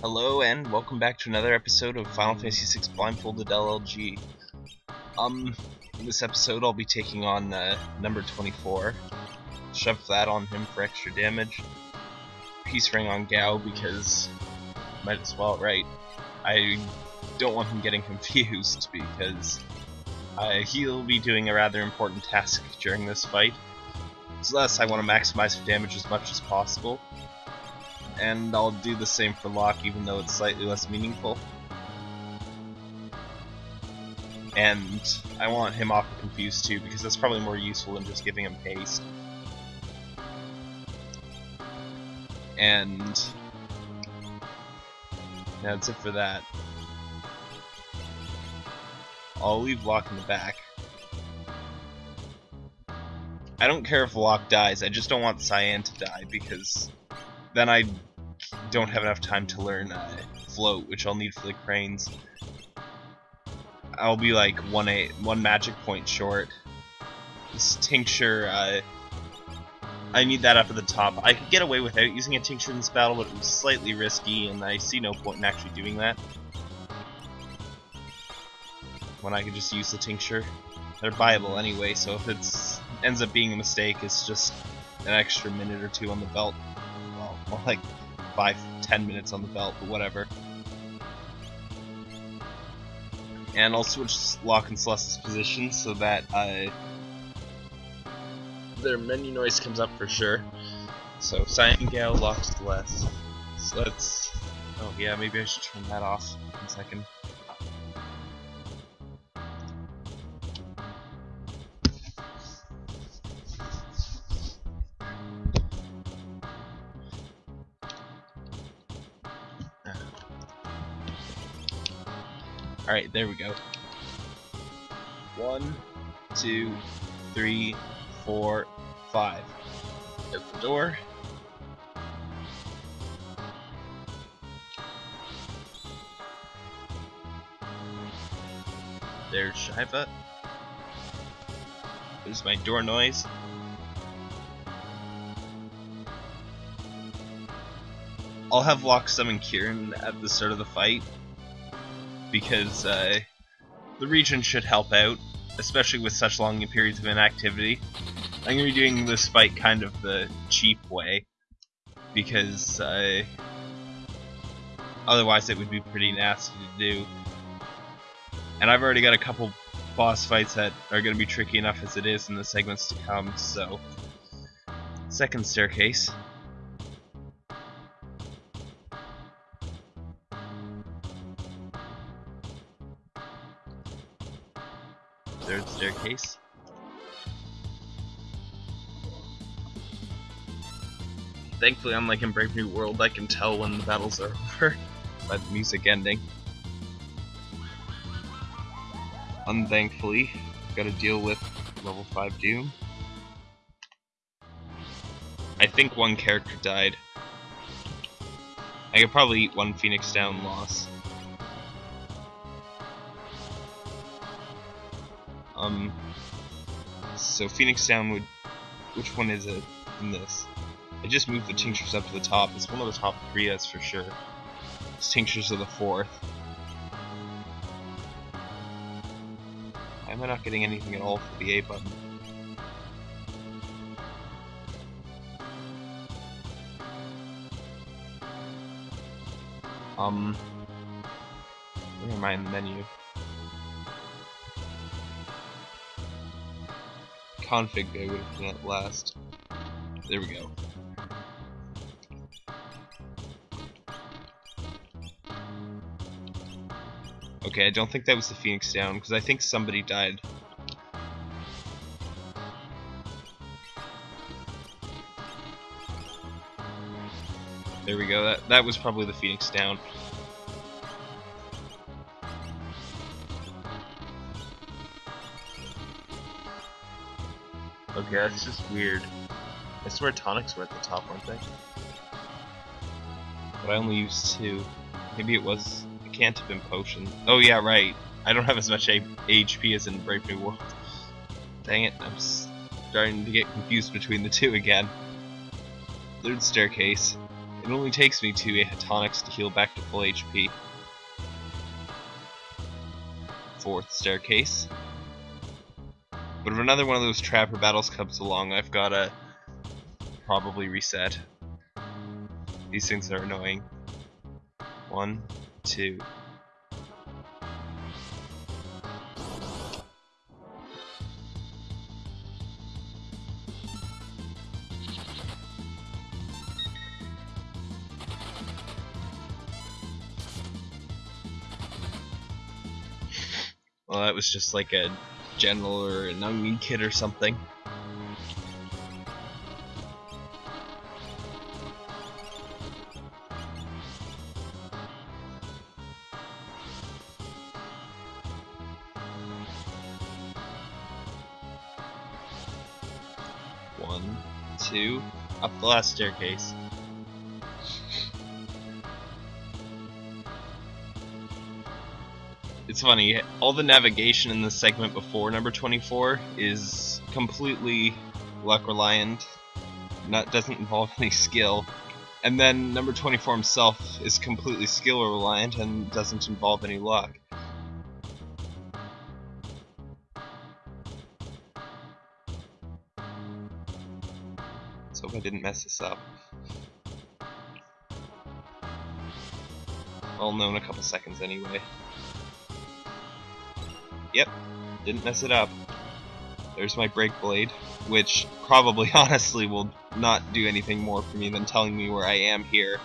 Hello and welcome back to another episode of Final Fantasy VI Blindfolded LLG. Um, in this episode I'll be taking on uh, number 24. Shove that on him for extra damage. Peace Ring on Gau because might as well, right? I don't want him getting confused because uh, he'll be doing a rather important task during this fight. So thus I want to maximize damage as much as possible and I'll do the same for Locke even though it's slightly less meaningful. And I want him off of Confused too because that's probably more useful than just giving him haste. And that's it for that. I'll leave Locke in the back. I don't care if Locke dies, I just don't want Cyan to die because then I don't have enough time to learn uh, float, which I'll need for the cranes. I'll be like one a one magic point short. This tincture, uh, I need that up at the top. I could get away without using a tincture in this battle, but it was slightly risky, and I see no point in actually doing that. When I could just use the tincture. They're buyable anyway, so if it ends up being a mistake, it's just an extra minute or two on the belt. Well like five, ten minutes on the belt, but whatever. And I'll switch Locke and Celes's position so that uh, their menu noise comes up for sure. So Cyan Gale, Locke, Celes. So let's. Oh yeah, maybe I should turn that off. One second. Alright, there we go. One, two, three, four, five. Open the door. There's Shiva. There's my door noise. I'll have Locke summon Kirin at the start of the fight, because uh, the Regen should help out, especially with such long periods of inactivity. I'm going to be doing this fight kind of the cheap way, because uh, otherwise it would be pretty nasty to do. And I've already got a couple boss fights that are going to be tricky enough as it is in the segments to come, so... Second staircase. Staircase. Thankfully, unlike in Brave New World, I can tell when the battles are over by the music ending. Unthankfully, gotta deal with level 5 Doom. I think one character died. I could probably eat one Phoenix down loss. Um, so Phoenix Down would, which one is it in this? I just moved the tinctures up to the top. It's one of the top three, that's for sure. It's tinctures of the fourth. Why am I not getting anything at all for the A button? Um, where am I in the menu? Config I would have been at last. There we go. Okay, I don't think that was the Phoenix down, because I think somebody died. There we go, that, that was probably the Phoenix down. Okay, that's just weird. I swear tonics were at the top, weren't they? But I only used two. Maybe it was... It can't have been potion. Oh yeah, right. I don't have as much HP as in Brave New World. Dang it, I'm starting to get confused between the two again. Third staircase. It only takes me two tonics to heal back to full HP. Fourth staircase. But if another one of those trapper battles comes along, I've gotta probably reset. These things are annoying. One, two. Well, that was just like a general or an onion kid or something. One, two, up the last staircase. It's funny, all the navigation in the segment before number 24 is completely luck reliant, not doesn't involve any skill. And then number 24 himself is completely skill reliant and doesn't involve any luck. Let's hope I didn't mess this up. I'll know in a couple seconds anyway. Yep, didn't mess it up. There's my break blade, which probably honestly will not do anything more for me than telling me where I am here.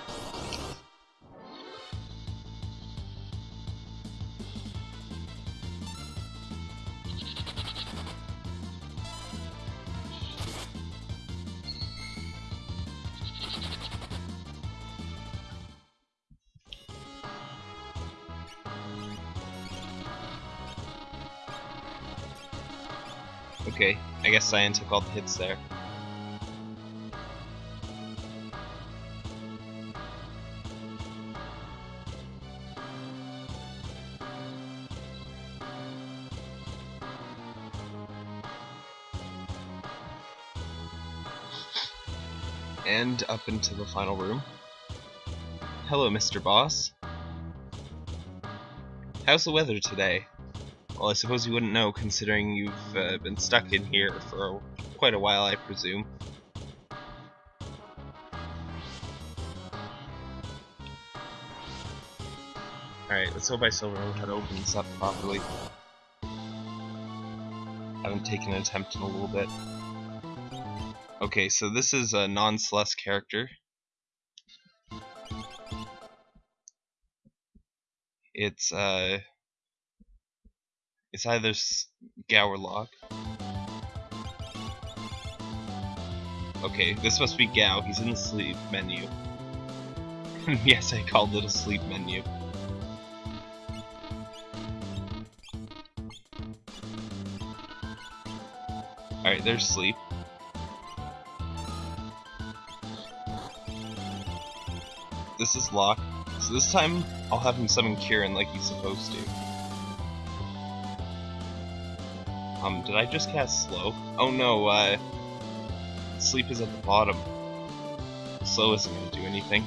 Okay, I guess Cyan took all the hits there. And up into the final room. Hello, Mr. Boss. How's the weather today? Well, I suppose you wouldn't know, considering you've uh, been stuck in here for quite a while, I presume. Alright, let's hope I still remember how to open this up properly. I haven't taken an attempt in a little bit. Okay, so this is a non-Celes character. It's, uh... It's either Locke. Okay, this must be Gau. He's in the sleep menu. yes, I called it a sleep menu. Alright, there's sleep. This is Locke. So this time, I'll have him summon Kirin like he's supposed to. Um, did I just cast slow? Oh no, uh, sleep is at the bottom. Slow isn't gonna do anything.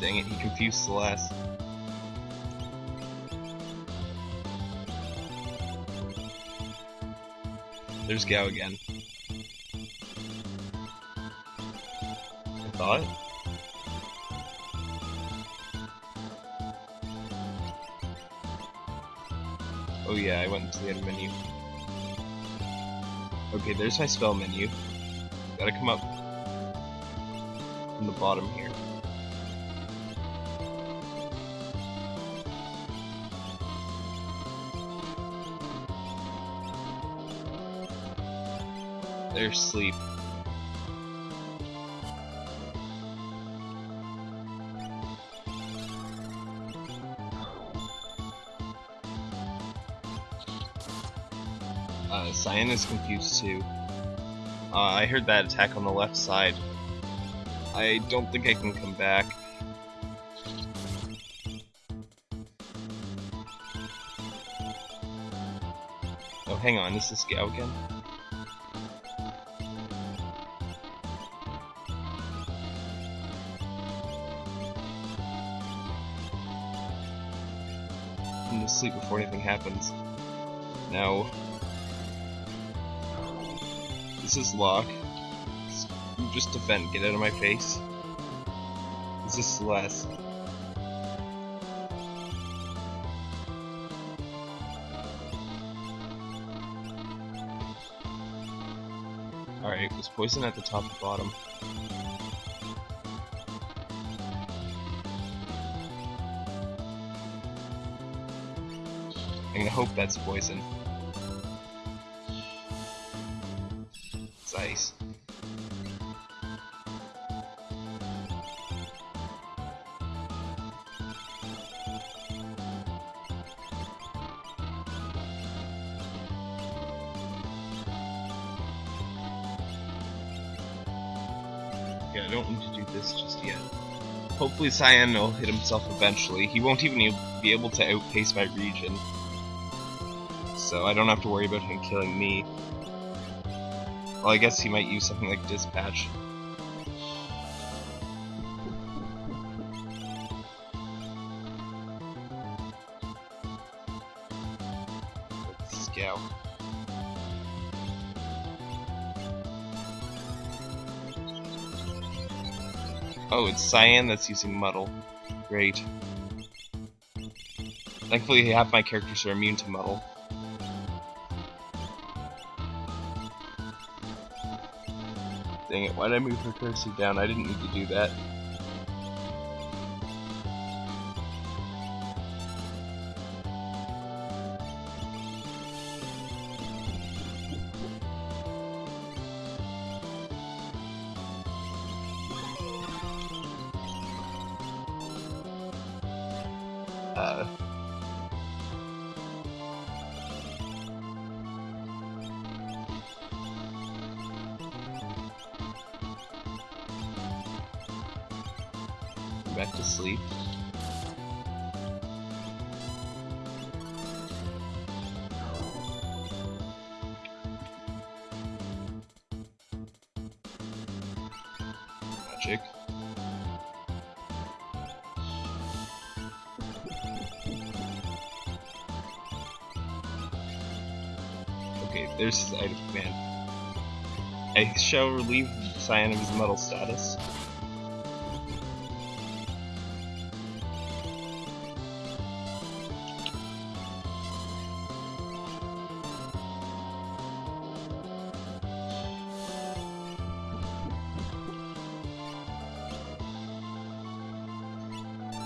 Dang it, he confused Celes. There's Gau again. I thought. Oh yeah, I went into the end menu. Okay, there's my spell menu. Gotta come up from the bottom here. There's sleep. Uh, Cyan is confused too. Uh, I heard that attack on the left side. I don't think I can come back. Oh, hang on, is this Gau again? I'm gonna sleep before anything happens. No. This is Locke. Just defend, get out of my face. This is Celes. Alright, was poison at the top and bottom? I'm gonna hope that's poison. It's ice. Yeah, I don't need to do this just yet. Hopefully Cyan will hit himself eventually. He won't even be able to outpace my Regen. So I don't have to worry about him killing me. Well, I guess he might use something like Dispatch. Oh, it's Cyan that's using Muddle. Great. Thankfully, half my characters are immune to Muddle. Dang it, why did I move her cursor down? I didn't need to do that. Okay, there's his item command. I shall relieve Cyan of his metal status.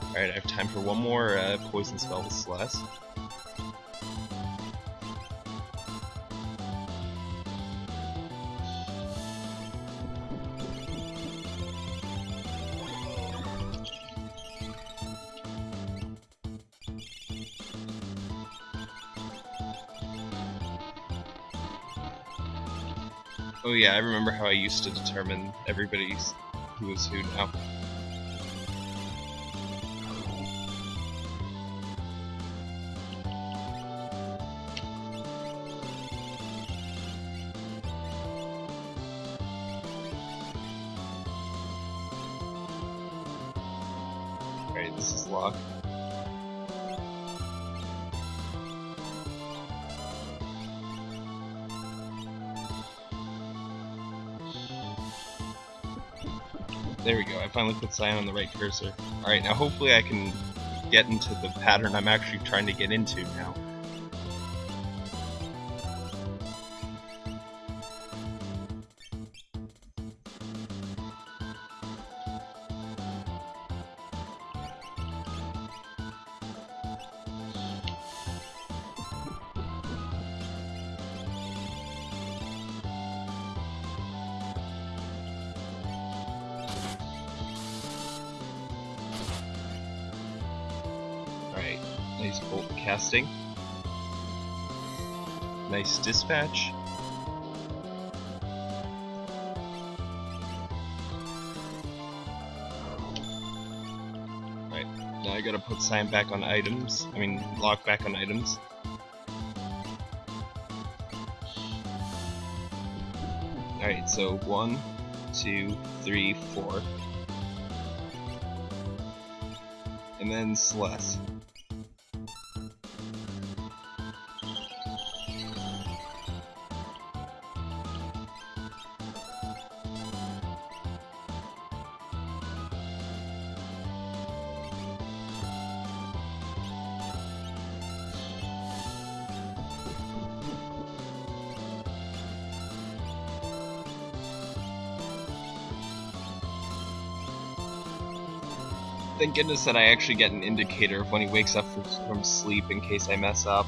Alright, I have time for one more uh, poison spell with Celes. Yeah, I remember how I used to determine everybody's who was who now. Finally put Cyan on the right cursor. Alright, now hopefully I can get into the pattern I'm actually trying to get into now. Nice bolt casting. Nice dispatch. Alright, now I gotta put Cyan back on items. I mean, Locke back on items. Alright, so one, two, three, four. And then Celes. Thank goodness that I actually get an indicator when he wakes up from, from sleep in case I mess up.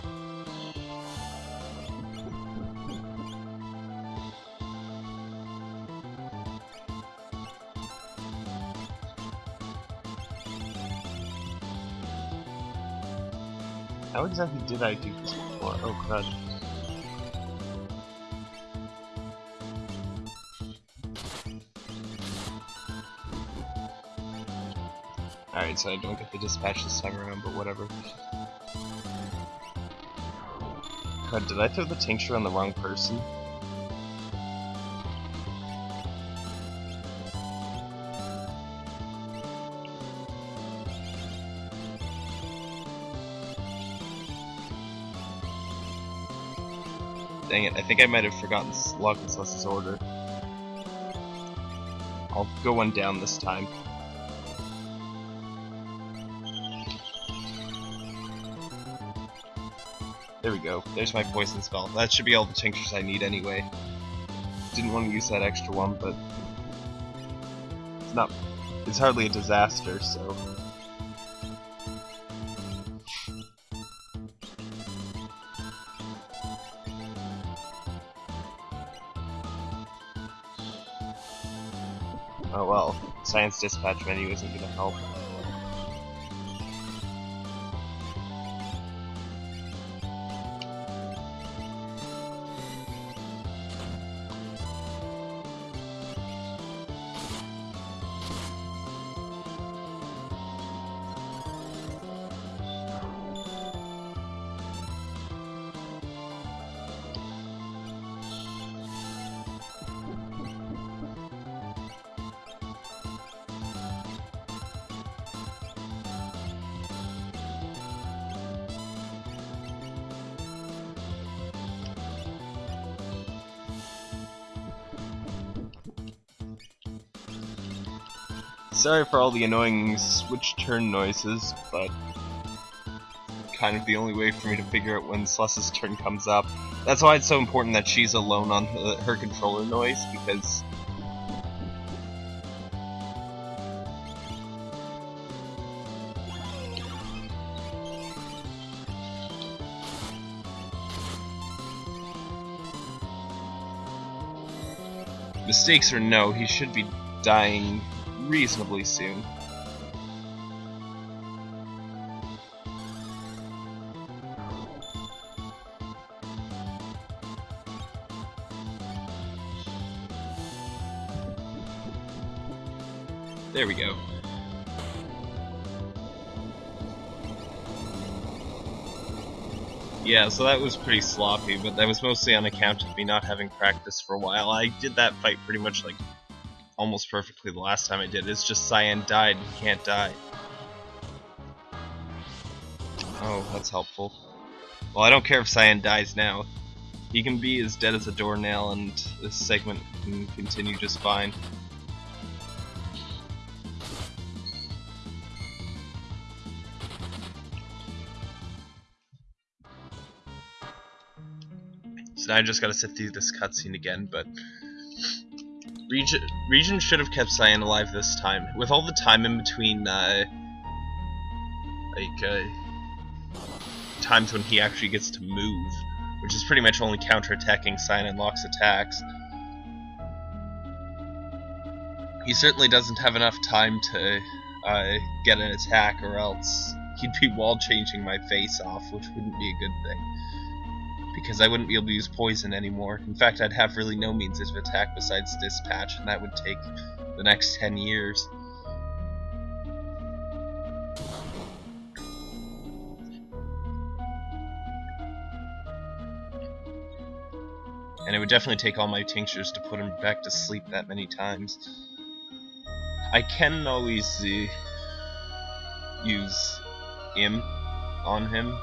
How exactly did I do this before? Oh crud. Alright, so I don't get the dispatch this time around, but whatever. God, did I throw the tincture on the wrong person? Dang it, I think I might have forgotten Locke and Celes's order. I'll go one down this time. There we go. There's my poison spell. That should be all the tinctures I need anyway. Didn't want to use that extra one, but it's not. It's hardly a disaster, so. Oh well, Cyan's dispatch menu isn't gonna help. Sorry for all the annoying switch turn noises, but kind of the only way for me to figure out when Celes's turn comes up. That's why it's so important that she's alone on her, her controller noise, because mistakes or no, he should be dying reasonably soon. There we go. Yeah, so that was pretty sloppy, but that was mostly on account of me not having practice for a while. I did that fight pretty much like almost perfectly the last time I did. It's just Cyan died, he can't die. Oh, that's helpful. Well, I don't care if Cyan dies now. He can be as dead as a doornail and this segment can continue just fine. So now I just gotta sit through this cutscene again, but Regen should have kept Cyan alive this time. With all the time in between, uh, like, uh, times when he actually gets to move, which is pretty much only counterattacking Cyan and Locke's attacks. He certainly doesn't have enough time to uh, get an attack, or else he'd be wall changing my face off, which wouldn't be a good thing because I wouldn't be able to use poison anymore. In fact, I'd have really no means of attack besides dispatch, and that would take the next 10 years. And it would definitely take all my tinctures to put him back to sleep that many times. I can always uh, use Im on him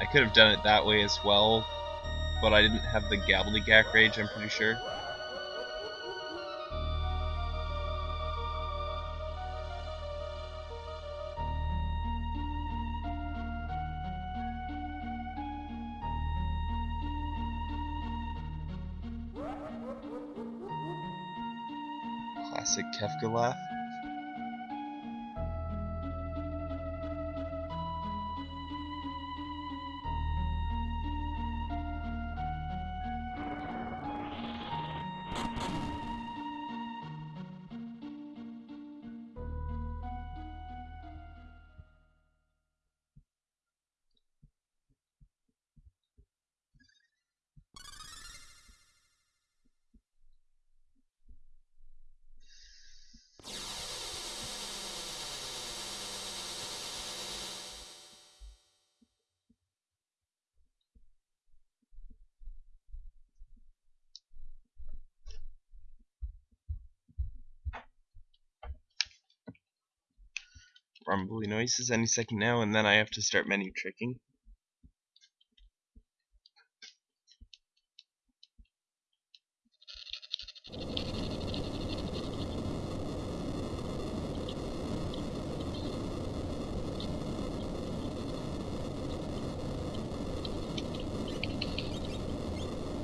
I could have done it that way as well, but I didn't have the Gabbledygook Rage, I'm pretty sure. Classic Kefka laugh. Rumbly noises any second now, and then I have to start menu tricking.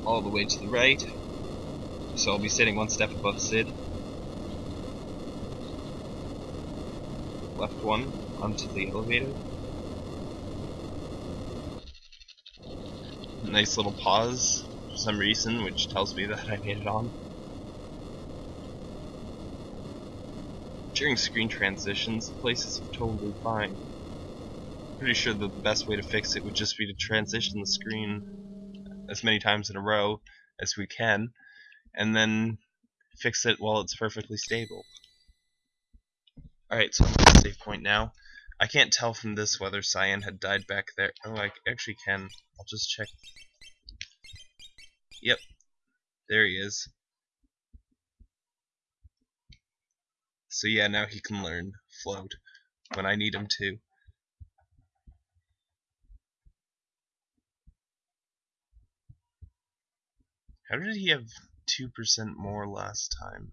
All the way to the right, so I'll be sitting one step above Cid. Left one onto the elevator. Nice little pause for some reason, which tells me that I made it on. During screen transitions, the place is totally fine. Pretty sure that the best way to fix it would just be to transition the screen as many times in a row as we can, and then fix it while it's perfectly stable. Alright, so I'm at the save point now. I can't tell from this whether Cyan had died back there. Oh, I actually can. I'll just check. Yep. There he is. So yeah, now he can learn float when I need him to. How did he have 2% more last time?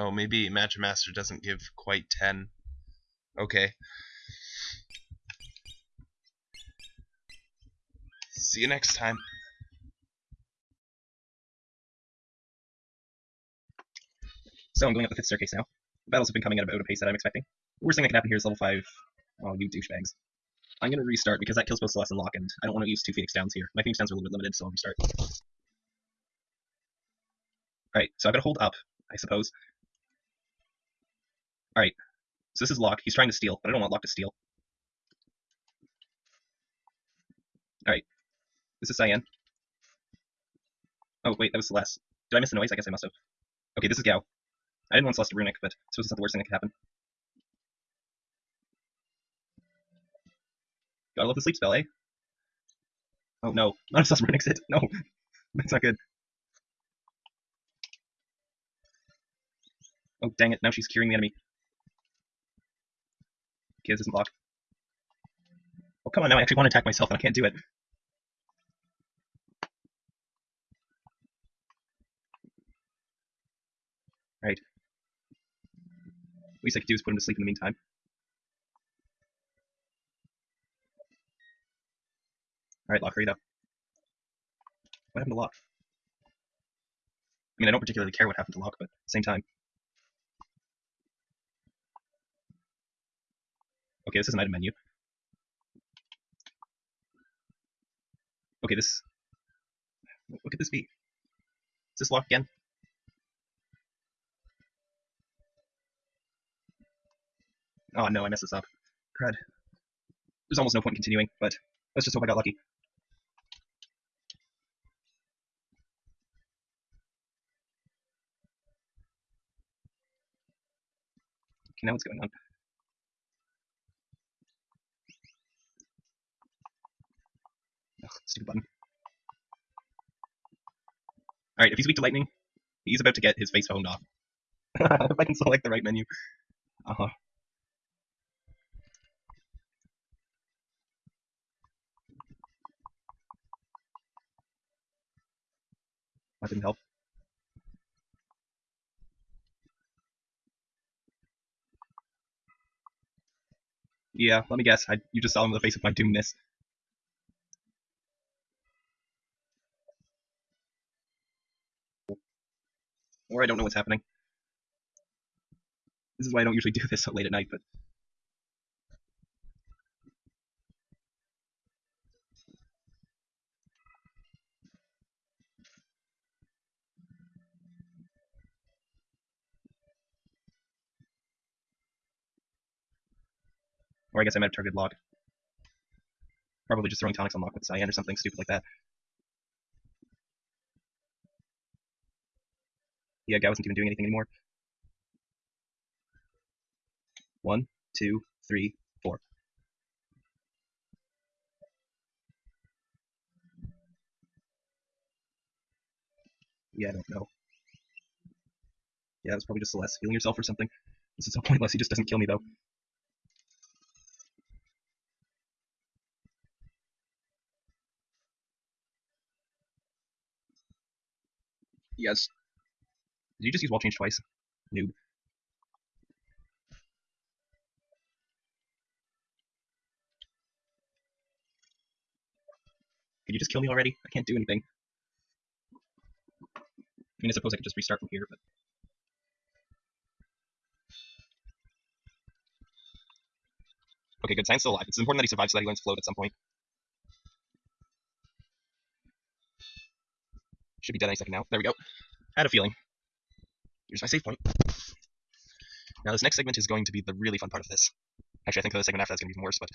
Oh, maybe Magic Master doesn't give quite 10. Okay. See you next time. So I'm going up the fifth staircase now. The battles have been coming at about a pace that I'm expecting. The worst thing that can happen here is level 5. Oh, you douchebags. I'm going to restart because that kills both Celes and Locke, and I don't want to use two Phoenix Downs here. My Phoenix Downs are a little bit limited, so I'll restart. Alright, so I've got to hold up, I suppose. Alright. So this is Locke. He's trying to steal, but I don't want Locke to steal. Alright. This is Cyan. Oh, wait, that was Celes. Did I miss the noise? I guess I must have. Okay, this is Gau. I didn't want Celes to runic, but I suppose it's not the worst thing that could happen. Gotta love the sleep spell, eh? Oh no, not if Celes runics it. No, that's not good. Oh, dang it, now she's curing the enemy. This doesn't block. Oh, come on, now I actually want to attack myself and I can't do it. Right. Least I could do is put him to sleep in the meantime. Alright, Locke, hurry up. What happened to Locke? I mean, I don't particularly care what happened to Locke, but at the same time. Okay, this is an item menu. Okay, this... What could this be? Is this Locke again? Oh no, I messed this up. Crud. There's almost no point in continuing, but let's just hope I got lucky. Okay, now what's going on? Stupid button. Alright, if he's weak to lightning, he's about to get his face phoned off. if I can select the right menu. Uh-huh. That didn't help. Yeah, let me guess. I, you just saw him in the face of my doomness. Or I don't know what's happening. This is why I don't usually do this so late at night, but... Or I guess I'm at a target lock. Probably just throwing tonics on Locke with Cyan or something stupid like that. Yeah, Gau wasn't even doing anything anymore. One, two, three, four. Yeah, I don't know. Yeah, it's probably just Celes healing yourself or something. This is so pointless, he just doesn't kill me though. Yes. Did you just use wall change twice? Noob. Could you just kill me already? I can't do anything. I mean, I suppose I could just restart from here, but... Okay, good. Cyan's still alive. It's important that he survives so that he learns float at some point. Should be dead any second now. There we go. Had a feeling. Here's my save point. Now this next segment is going to be the really fun part of this. Actually, I think the segment after that's going to be even worse, but